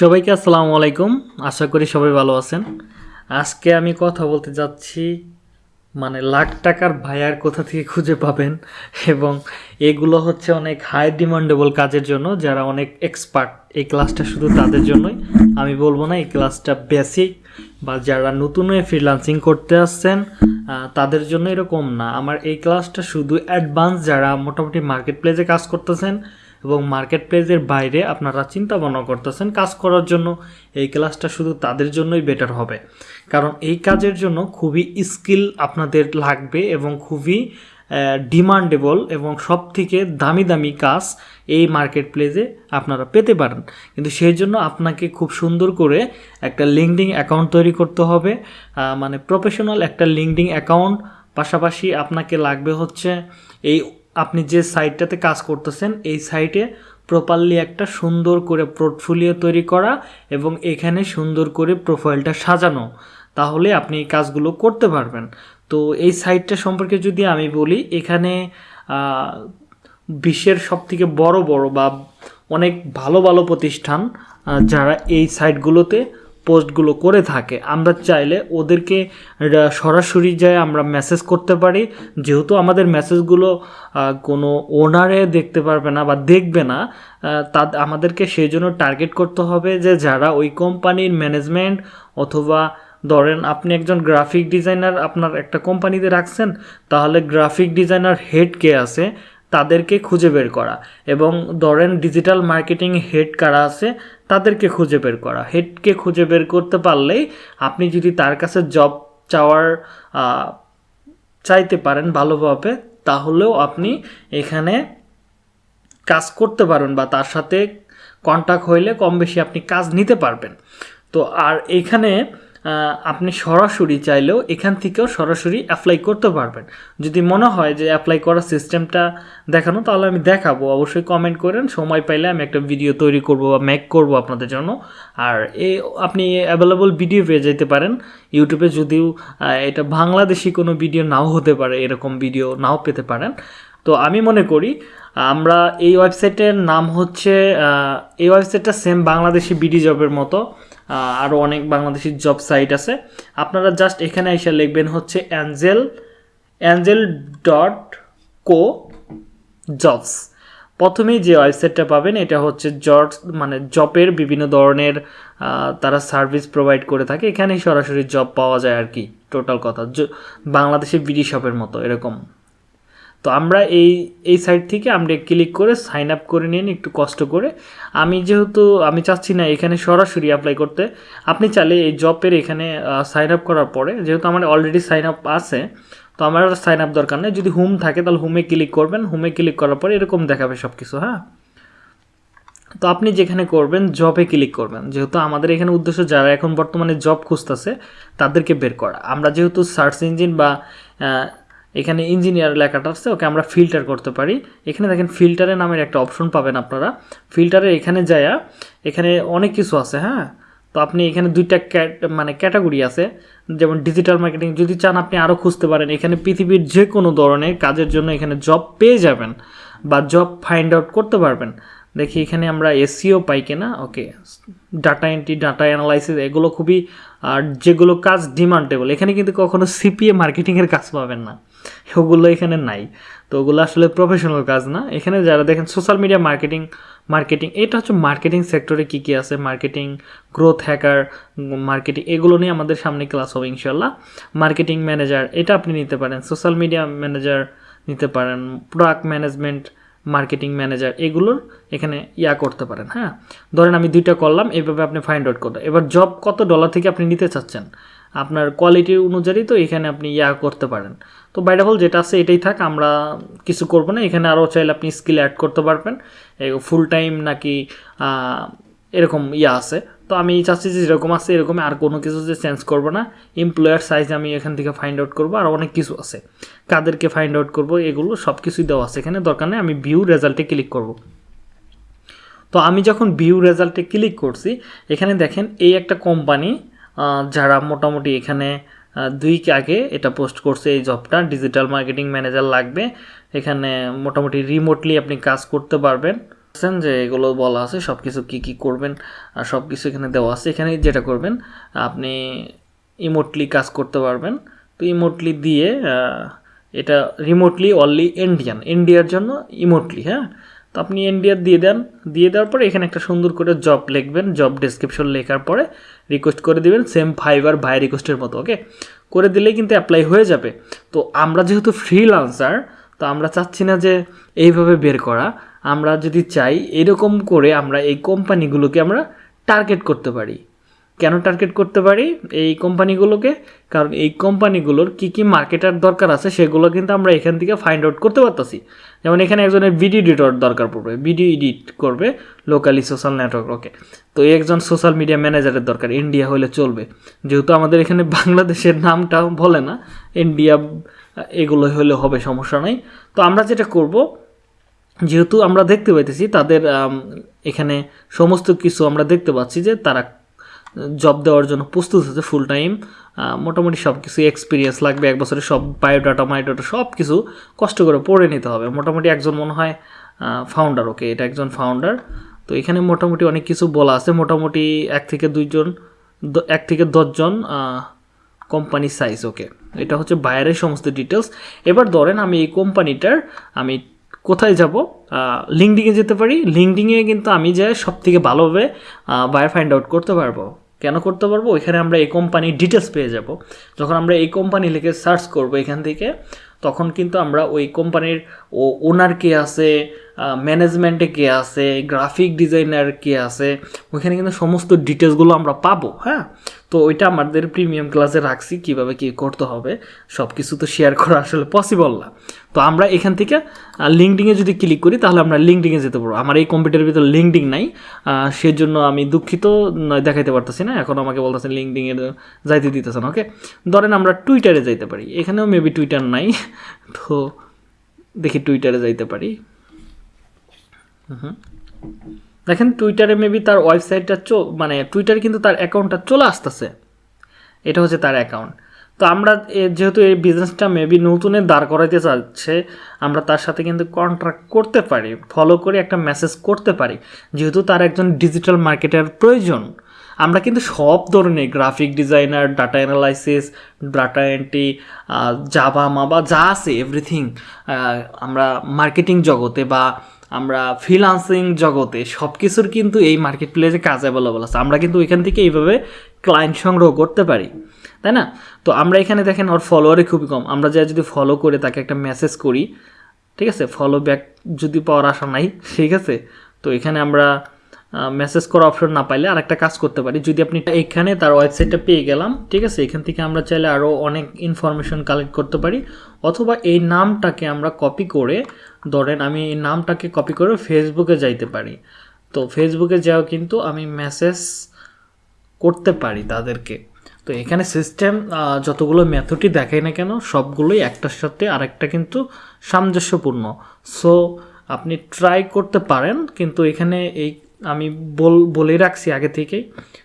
সবাইকে আসসালামু আলাইকুম। আশা করি সবাই ভালো আছেন। আজকে আমি কথা বলতে যাচ্ছি মানে লাখ টাকার ভাইয়ার কোথা থেকে খুঁজে পাবেন এবং এগুলো হচ্ছে অনেক হাই ডিমান্ডেবল কাজের জন্য, যারা অনেক এক্সপার্ট এই ক্লাসটা শুধু তাদের জন্যই, আমি বলব না, এই ক্লাসটা বেসিক বা যারা নতুন হয়ে ফ্রিলান্সিং করতে আসছেন তাদের জন্য এরকম না। আমার এই ক্লাসটা শুধু অ্যাডভান্স যারা মোটামুটি মার্কেট প্লেসে কাজ করতেছেন এবং মার্কেট প্লেসের বাইরে আপনারা চিন্তা ভাবনা করতেছেন কাজ করার জন্য, এই ক্লাসটা শুধু তাদের জন্যই বেটার হবে। কারণ এই কাজের জন্য খুবই স্কিল আপনাদের লাগবে এবং খুবই ডিমান্ডেবল এবং সব থেকে দামি দামি কাজ এই মার্কেট প্লেসে আপনারা পেতে পারেন। কিন্তু সেই জন্য আপনাকে খুব সুন্দর করে একটা লিঙ্কডিং অ্যাকাউন্ট তৈরি করতে হবে। মানে প্রফেশনাল একটা লিঙ্কডিং অ্যাকাউন্ট পাশাপাশি আপনাকে লাগবে হচ্ছে এই আপনি যে সাইটটাতে কাজ করতেছেন, এই সাইটে প্রপারলি একটা সুন্দর করে পোর্টফোলিও তৈরি করা এবং এখানে সুন্দর করে প্রোফাইলটা সাজানো, তাহলে আপনি এই কাজগুলো করতে পারবেন। তো এই সাইটটা সম্পর্কে যদি আমি বলি, এখানে বিশ্বের সব থেকে বড় বড় বা অনেক ভালো ভালো প্রতিষ্ঠান যারা এই সাইটগুলোতে পোস্টগুলো করে থাকে। আমরা চাইলে ওদেরকে সরাসরি যায় আমরা মেসেজ করতে পারি। যেহেতু আমাদের মেসেজগুলো কোনো ওনারে দেখতে পারবে না বা দেখবে না তা আমাদেরকে সেই জন্য টার্গেট করতে হবে যে যারা ওই কোম্পানির ম্যানেজমেন্ট অথবা ধরেন আপনি একজন গ্রাফিক ডিজাইনার আপনার একটা কোম্পানিতে রাখছেন, তাহলে গ্রাফিক ডিজাইনার হেড কে আছে তাদেরকে খুঁজে বের করা এবং ধরেন ডিজিটাল মার্কেটিং হেড কারা আছে, তাদেরকে খুঁজে বের করা। হেডকে খুঁজে বের করতে পারলেই আপনি যদি তার কাছে জব চাওয়ার চাইতে পারেন ভালোভাবে, তাহলেও আপনি এখানে কাজ করতে পারবেন বা তার সাথে কন্ট্যাক্ট হইলে কম বেশি আপনি কাজ নিতে পারবেন। তো আর এখানে আপনি সরাসরি চাইলেও এখান থেকেও সরাসরি অ্যাপ্লাই করতে পারবেন। যদি মনে হয় যে অ্যাপ্লাই করার সিস্টেমটা দেখানো, তাহলে আমি দেখাবো। অবশ্যই কমেন্ট করেন। সময় পাইলে আমি একটা ভিডিও তৈরি করব বা মেক করব আপনাদের জন্য। আর এ, আপনি অ্যাভেলেবল ভিডিও পেয়ে যেতে পারেন। ইউটিউবে যদিও এটা বাংলাদেশি কোনো ভিডিও নাও হতে পারে, এরকম ভিডিও নাও পেতে পারেন। তো আমি মনে করি, আমরা এই ওয়েবসাইটের নাম হচ্ছে এই ওয়েবসাইটটা সেম বাংলাদেশি বিডি জবের মতো। আরও অনেক বাংলাদেশি জব সাইট আছে। আপনারা জাস্ট এখানে এসে লিখবেন হচ্ছে angel angel dot co jobs প্রথমেই যে ওয়েবসাইটটা পাবেন, এটা হচ্ছে জব মানে জবের বিভিন্ন ধরনের তারা সার্ভিস প্রোভাইড করে থাকে। এখানেই সরাসরি জব পাওয়া যায় আর কি টোটাল কথা। বাংলাদেশের বিডি শপের মতো, এরকম। তো আমরা এই এই সাইট থেকে আমরা ক্লিক করে সাইন আপ করে নিন একটু কষ্ট করে, আমি যেহেতু, আমি চাচ্ছি না এখানে সরাসরি অ্যাপ্লাই করতে, আপনি চাইলে এই জবের এখানে সাইন আপ করার পরে, যেহেতু আমার অলরেডি সাইন আপ আছে, তো আমার সাইন আপ দরকার নেই। যদি হোম থাকে তাহলে হোমে ক্লিক করবেন হোমে ক্লিক করার পরে এরকম দেখাবে সব কিছু হ্যাঁ? তো আপনি যেখানে করবেন জবে ক্লিক করবেন। যেহেতু আমাদের এখানে উদ্দেশ্য যারা এখন বর্তমানে জব খুঁজতেছে, তাদেরকে বের করা। আমরা যেহেতু সার্চ ইঞ্জিন বা এখানে ইঞ্জিনিয়ার লেখাটা আছে, ওকে আমরা ফিল্টার করতে পারি। এখানে দেখেন ফিল্টারে নামের একটা অপশন পাবেন আপনারা। ফিল্টারে এখানে যায়া, এখানে অনেক কিছু আছে হ্যাঁ? তো আপনি এখানে দুইটা ক্যাট মানে ক্যাটাগরি আছে। যেমন ডিজিটাল মার্কেটিং যদি চান আপনি আরও খুঁজতে পারেন, এখানে পৃথিবীর যে কোনো ধরনের কাজের জন্য এখানে জব পেয়ে যাবেন বা জব ফাইন্ড আউট করতে পারবেন। দেখি এখানে আমরা এসিও পাই কিনা, okay. Data entry data analysis এগুলো খুবই, আর যেগুলো কাজ ডিমান্ডেবল এখানে কিন্তু কখনো সিপিএ মার্কেটিংয়ের কাজ পাবেন না। ওগুলো এখানে নাই। তো ওগুলো আসলে প্রফেশনাল কাজ না। এখানে যারা দেখেন সোশ্যাল মিডিয়া মার্কেটিং মার্কেটিং এটা হচ্ছে মার্কেটিং সেক্টরে কী কী আছে? মার্কেটিং গ্রোথ হ্যাকার মার্কেটিং এগুলো নিয়ে আমাদের সামনে ক্লাস হবে ইনশাল্লাহ মার্কেটিং ম্যানেজার এটা আপনি নিতে পারেন। সোশ্যাল মিডিয়া ম্যানেজার নিতে পারেন। প্রোডাক্ট ম্যানেজমেন্ট মার্কেটিং ম্যানেজার এগুলোর এখানে ইয়া করতে পারেন হ্যাঁ? ধরেন আমি দুইটা করলাম, এইভাবে আপনি ফাইন্ড আউট করতে এবার জব কত ডলার থেকে আপনি নিতে চাচ্ছেন? আপনার কোয়ালিটি অনুযায়ী তো এখানে আপনি ইয়া করতে পারেন। তো বাইডাবল যেটা আছে এটাই থাক, আমরা কিছু করব না। এখানে আরও চাইলে আপনি স্কিল অ্যাড করতে পারবেন। ফুল টাইম নাকি এরকম ইয়া আছে। তো আমি চাচ্ছি যে যেরকম আছে এরকম আর কোনো কিছু যে চেঞ্জ করব না। এমপ্লয়ার সাইজ আমি এখান থেকে ফাইন্ড আউট করব আর অনেক কিছু আছে। কাদেরকে ফাইন্ড আউট করব, এগুলো সব কিছুই দেওয়া আছে। এখানে দরকার নেই, আমি ভিউ রেজাল্টে ক্লিক করব। তো আমি যখন ভিউ রেজাল্টে ক্লিক করছি, এখানে দেখেন এই একটা কোম্পানি যারা মোটামুটি এখানে দুই আগে এটা পোস্ট করছে এই জবটা ডিজিটাল মার্কেটিং ম্যানেজার লাগবে। এখানে মোটামুটি রিমোটলি আপনি কাজ করতে পারবেন। পাচ্ছেন যে এগুলো বলা আছে সব কিছু কী কী করবেন, আর সব কিছু এখানে দেওয়া আছে। এখানে যেটা করবেন, আপনি ইমোটলি কাজ করতে পারবেন। তো ইমোটলি দিয়ে এটা রিমোটলি অনলি ইন্ডিয়ান ইন্ডিয়ার জন্য ইমোটলি হ্যাঁ? তো আপনি ইন্ডিয়ার দিয়ে দেন। দিয়ে দেওয়ার পরে এখানে একটা সুন্দর করে জব লিখবেন। জব ডেসক্রিপশন লেখার পরে রিকোয়েস্ট করে দিবেন। সেম ফাইবার ভাই রিকোয়েস্টের মতো ওকে করে দিলেই কিন্তু অ্যাপ্লাই হয়ে যাবে। তো আমরা যেহেতু ফ্রিলান্সার তো আমরা চাচ্ছি না যে এইভাবে বের করা। আমরা যদি চাই এরকম করে আমরা এই কোম্পানিগুলোকে আমরা টার্গেট করতে পারি। কেন টার্গেট করতে পারি? এই কোম্পানিগুলোকে কারণ এই কোম্পানিগুলোর কি কি মার্কেটার দরকার আছে সেগুলো কিন্তু আমরা এখান থেকে ফাইন্ড আউট করতে পারতেছি। যেমন এখানে একজনের ভিডিও এডিটর দরকার পড়বে ভিডিও এডিট করবে লোকালি সোশ্যাল নেটওয়ার্ক ওকে তো একজন সোশ্যাল মিডিয়া ম্যানেজারের দরকার ইন্ডিয়া হলে চলবে। যেহেতু আমাদের এখানে বাংলাদেশের নামটা বলে না ইন্ডিয়া এগুলো হলে হবে, সমস্যা নাই। তো আমরা যেটা করব, যেহেতু আমরা দেখতে পাইতেছি, তাদের এখানে সমস্ত কিছু আমরা দেখতে পাচ্ছি যে তারা জব দেওয়ার জন্য প্রস্তুত হচ্ছে ফুল টাইম মোটামুটি সব কিছু এক্সপিরিয়েন্স লাগবে, এক বছরে সব বায়োডাটা মায়োডাটা সব কিছু কষ্ট করে পড়ে নিতে হবে। মোটামুটি একজন মনে হয় ফাউন্ডার ওকে এটা একজন ফাউন্ডার তো এখানে মোটামুটি অনেক কিছু বলা আছে। মোটামুটি এক থেকে দুইজন এক থেকে দশজন কোম্পানি সাইজ ওকে এটা হচ্ছে বাইরের সমস্ত ডিটেলস এবার ধরেন আমি এই কোম্পানিটার আমি কোথায় যাব? লিঙ্কডিংয়ে যেতে পারি। লিঙ্কডিংয়ে কিন্তু আমি যে সব থেকে ভালোভাবে বায়ার ফাইন্ড আউট করতে পারব। কেন করতে পারব? ওইখানে আমরা এই কোম্পানির ডিটেলস পেয়ে যাব। যখন আমরা এই কোম্পানি লিখে সার্চ করব এখান থেকে, তখন কিন্তু আমরা ওই কোম্পানির ও ওনার কে আছে ম্যানেজমেন্টে কে আছে গ্রাফিক ডিজাইনার কে আছে, ওইখানে কিন্তু সমস্ত ডিটেলসগুলো আমরা পাবো হ্যাঁ? তো ওইটা আমাদের প্রিমিয়াম ক্লাসে রাখছি, কীভাবে কি করতে হবে সব কিছু তো শেয়ার করা আসলে পসিবল না। তো আমরা এখান থেকে লিঙ্কডিংয়ে যদি ক্লিক করি, তাহলে আমরা লিঙ্কডিংয়ে যেতে পারব। আমার এই কম্পিউটারের ভিতরে লিঙ্কডিং নাই সেজন্য আমি দুঃখিত দেখাইতে পারতেছি না। এখন আমাকে বলতেছেন লিঙ্কডিংয়ে যাইতে দিতেছেন ওকে ধরেন আমরা টুইটারে যাইতে পারি। এখানেও মেবি টুইটার নাই, তো দেখি টুইটারে যাইতে পারি। দেখেন টুইটারে মেবি তার ওয়েবসাইটটা চো মানে টুইটারে কিন্তু তার অ্যাকাউন্টটা চলে আসতেছে। এটা হচ্ছে তার অ্যাকাউন্ট তো আমরা যেহেতু এই বিজনেসটা মেবি নতুনে দাঁড় করাইতে চাচ্ছে আমরা তার সাথে কিন্তু কন্ট্রাক্ট করতে পারি ফলো করে একটা মেসেজ করতে পারি। যেহেতু তার একজন ডিজিটাল মার্কেটার প্রয়োজন। আমরা কিন্তু সব ধরনের graphic designer data analysis data entry জাবা মাবা যা আছে এভরিথিং আমরা মার্কেটিং জগতে বা আমরা ফ্রিলান্সিং জগতে সব কিছুর কিন্তু এই মার্কেট প্লেসে কাজ অ্যাভেলেবল আছে। আমরা কিন্তু ওইখান থেকে এইভাবে ক্লায়েন্ট সংগ্রহ করতে পারি, তাই না? তো আমরা এখানে দেখেন ওর ফলোয়ারই খুবই কম। আমরা যা যদি ফলো করে তাকে একটা মেসেজ করি, ঠিক আছে? ফলো ব্যাক যদি পাওয়ার আশা নাই, ঠিক আছে? তো এখানে আমরা মেসেজ করা অপশন না পাইলে আরেকটা কাজ করতে পারি। যদি আপনি এখানে তার ওয়েবসাইটটা পেয়ে গেলাম, ঠিক আছে? এখান থেকে আমরা চাইলে আরও অনেক ইনফরমেশন কালেক্ট করতে পারি। অথবা এই নামটাকে আমরা কপি করে, ধরেন আমি এই নামটাকে কপি করে ফেসবুকে যাইতে পারি। তো ফেসবুকে যাও কিন্তু আমি মেসেজ করতে পারি তাদেরকে। তো এখানে সিস্টেম যতগুলো মেথডই দেখাই না কেন, সবগুলোই একটার সাথে আরেকটা কিন্তু সামঞ্জস্যপূর্ণ। সো আপনি ট্রাই করতে পারেন, কিন্তু এখানে এই আমি বল, বলেই রাখছি আগে থেকেই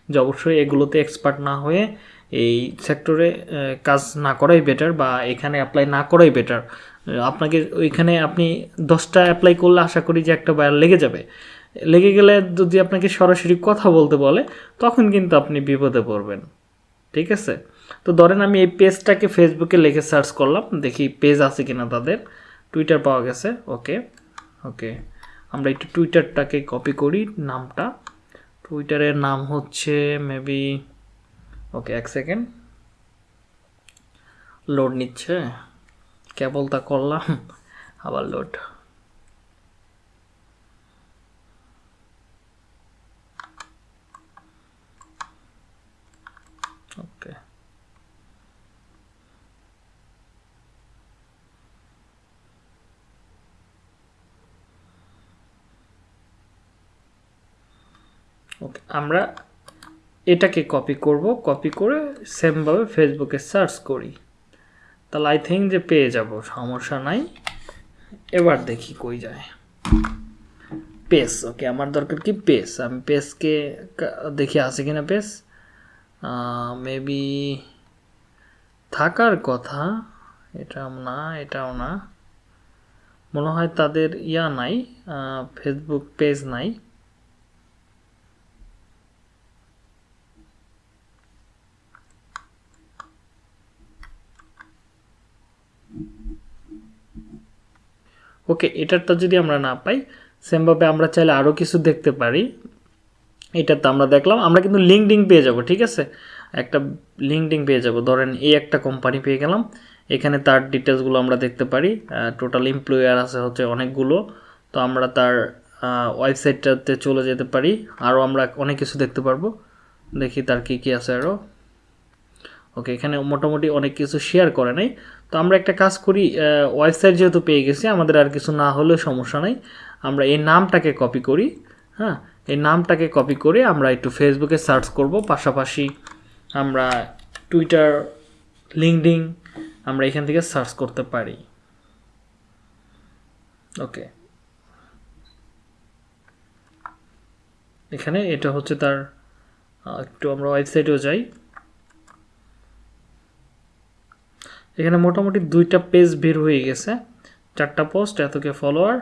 যে অবশ্যই এগুলোতে এক্সপার্ট না হয়ে এই সেক্টরে কাজ না করাই বেটার বা এখানে অ্যাপ্লাই না করাই বেটার আপনাকে ওইখানে আপনি দশটা অ্যাপ্লাই করলে আশা করি যে একটা বায়ার লেগে যাবে। লেগে গেলে যদি আপনাকে সরাসরি কথা বলতে বলে, তখন কিন্তু আপনি বিপদে পড়বেন। ঠিক আছে? তো ধরেন আমি এই পেজটাকে ফেসবুকে লিখে সার্চ করলাম, দেখি পেজ আছে কিনা তাদের। টুইটার পাওয়া গেছে ওকে ওকে আমরা একটু টুইটারটাকে কপি করি নামটা। টুইটারের নাম হচ্ছে মেবি ওকে এক সেকেন্ড লোড নিচ্ছে। কেবল তা করলাম, আবার লোড ওকে ওকে আমরা এটাকে কপি করব কপি করে সেমভাবে ফেসবুকে সার্চ করি। তাহলে আই থিঙ্ক যে পেয়ে যাব, সমস্যা নাই। এবার দেখি কই যায়। পেস ওকে আমার দরকার কি পেস আমি পেসকে দেখি আছে কিনা পেস মেবি থাকার কথা, এটাও না এটাও না। মনে হয় তাদের ইয়া নাই ফেসবুক পেজ নাই। ওকে এটারটা যদি আমরা না পাই সেমভাবে আমরা চাইলে আরও কিছু দেখতে পারি। এটাতে আমরা দেখলাম। আমরা কিন্তু লিঙ্কডিং পেয়ে যাব, ঠিক আছে? একটা লিঙ্কডিং পেয়ে যাব। ধরেন এই একটা কোম্পানি পেয়ে গেলাম। এখানে তার ডিটেলসগুলো আমরা দেখতে পারি। টোটাল এমপ্লয়ার আছে হচ্ছে অনেকগুলো। তো আমরা তার ওয়েবসাইটটাতে চলে যেতে পারি। আরও আমরা অনেক কিছু দেখতে পারব। দেখি তার কী কী আছে আরও ওকে এখানে মোটামুটি অনেক কিছু শেয়ার করে নাই। তো আমরা একটা কাজ করি ওয়েবসাইট যেহেতু পেয়ে গেছি, আমাদের আর কিছু না হলেও সমস্যা নাই। আমরা এই নামটাকে কপি করি হ্যাঁ? এই নামটাকে কপি করে আমরা একটু ফেসবুকে সার্চ করব। পাশাপাশি আমরা টুইটার লিঙ্কডিং আমরা এখান থেকে সার্চ করতে পারি। ওকে এখানে এটা হচ্ছে তার একটু আমরা ওয়েবসাইটেও যাই। এখানে মোটামুটি দুইটা পেজ বের হয়ে গেছে। চারটা পোস্ট এতকে ফলোয়ার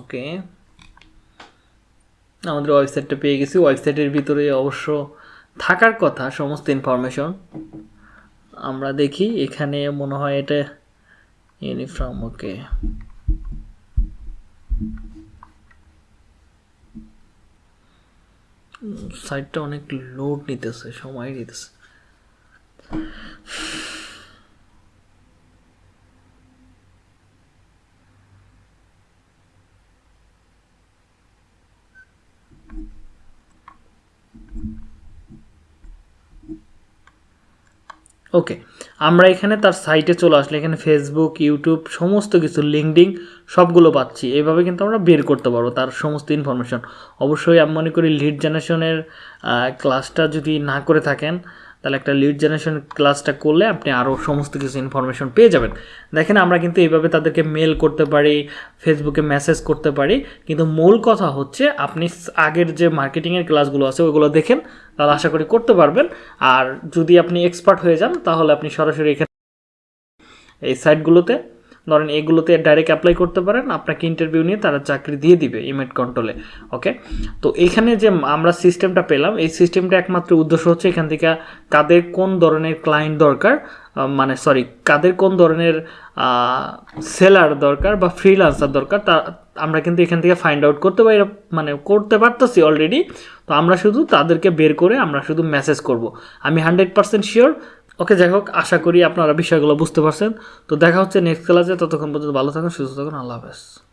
ওকে আমাদের ওয়েবসাইটটা পেয়ে গেছি। ওয়েবসাইটের ভিতরে অবশ্য থাকার কথা, সমস্ত ইনফরমেশন আমরা দেখি, এখানে মনে হয় এটা ইউনিফর্ম ওকে সাইটটা অনেক লোড নিতেছে, সময় নিতেছে। ওকে আমরা এখানে তার সাইটে চলে আসলে, এখানে ফেসবুক ইউটিউব সমস্ত কিছু লিঙ্কডিং সবগুলো পাচ্ছি। এইভাবে কিন্তু আমরা বের করতে পারব তার সমস্ত ইনফরমেশন অবশ্যই আমি মনে করি লিড জেনারেশনের ক্লাসটা যদি না করে থাকেন তাহলে একটা লিড জেনারেশন ক্লাসটা করলে আপনি আরও সমস্ত কিছু ইনফরমেশন পেয়ে যাবেন। দেখেন আমরা কিন্তু এইভাবে তাদেরকে মেল করতে পারি ফেসবুকে মেসেজ করতে পারি, কিন্তু মূল কথা হচ্ছে আপনি আগের যে মার্কেটিংয়ের ক্লাসগুলো আছে ওইগুলো দেখেন, তাহলে আশা করি করতে পারবেন। আর যদি আপনি এক্সপার্ট হয়ে যান, তাহলে আপনি সরাসরি এখানে এই সাইটগুলোতে ধরেন এগুলোতে ডাইরেক্ট অ্যাপ্লাই করতে পারেন, আপনাকে ইন্টারভিউ নিয়ে তারা চাকরি দিয়ে দিবে ইমেট কন্ট্রোলে ওকে তো এখানে যে আমরা সিস্টেমটা পেলাম, এই সিস্টেমটা একমাত্র উদ্দেশ্য হচ্ছে এখান থেকে কাদের কোন ধরনের ক্লায়েন্ট দরকার মানে সরি কাদের কোন ধরনের সেলার দরকার বা ফ্রিলান্সার দরকার, তা আমরা কিন্তু এখান থেকে ফাইন্ড আউট করতে পারি মানে করতে পারতেছি অলরেডি তো আমরা শুধু তাদেরকে বের করে আমরা শুধু মেসেজ করব। আমি হান্ড্রেড পার্সেন্ট শিওর ওকে, যাই হোক, আশা করি আপনারা বিষয়গুলো বুঝতে পারছেন। তো দেখা হচ্ছে নেক্সট ক্লাসে ততক্ষণ পর্যন্ত ভালো থাকুন, সুস্থ থাকুন। আল্লাহ হাফেজ।